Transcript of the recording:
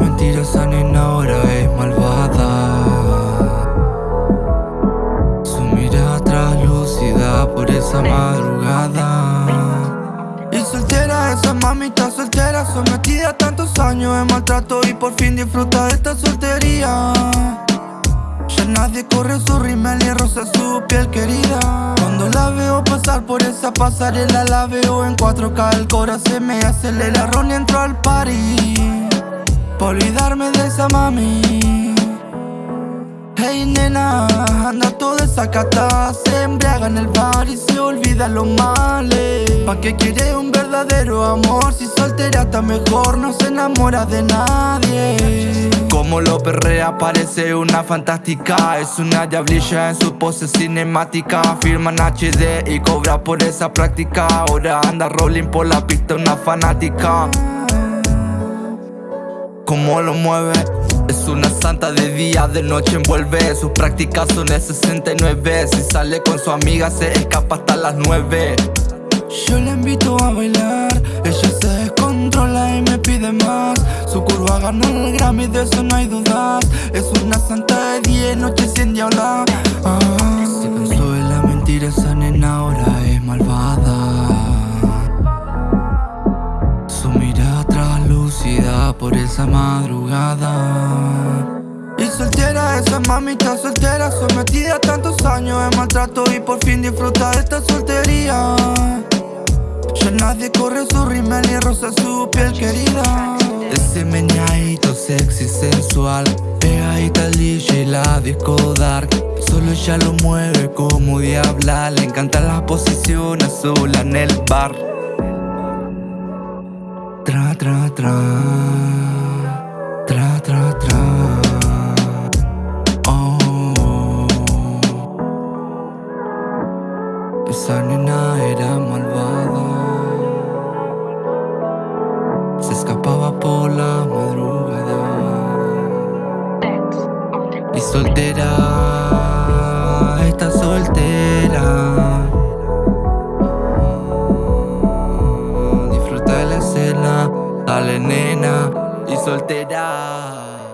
mentirosa nena ahora es malvada. Su mirada translúcida por esa madrugada. Y soltera esa mamita soltera Sometida a tantos años de maltrato Y por fin disfruta de esta soltería. Ya nadie corre su rimel y rosa su piel querida por esa pasarela La veo en 4K, el corazón se me acelera Ron entro al party Pa' olvidarme de esa mami Hey nena, anda toda esa cata Se embriaga en el bar y se olvida los males ¿Pa' qué quiere un verdadero amor? Si soltera está mejor, no se enamora de nadie Como lo perrea parece una fantástica. Es una diablilla en su pose cinemática. Firma en HD y cobra por esa práctica. Ahora anda rolling por la pista una fanática. Cómo lo mueve Es una santa de día, de noche envuelve. Sus prácticas son de 69 Si sale con su amiga se escapa hasta las 9 Yo la invito a bailar Ella se Su curva ganó el Grammy, de eso no hay dudas Es una santa de día y noche sin diabla ah. Se cansó de la mentira, esa nena ahora es malvada. Su mirada translúcida por esa madrugada. Y soltera, esa mamita soltera Sometida a tantos años de maltrato Y por fin disfruta de esta soltería Ya nadie corre su rimel ni rosa su piel querida Ese meñadito sexy sensual Pegadita al DJ y la disco dark Solo ella lo mueve como diabla Le encantan las posiciones sola en el bar Tra, tra, tra. Tra, tra, tra. Oh. Esa nena soltera, está soltera. Disfruta la escena, dale nena y soltera.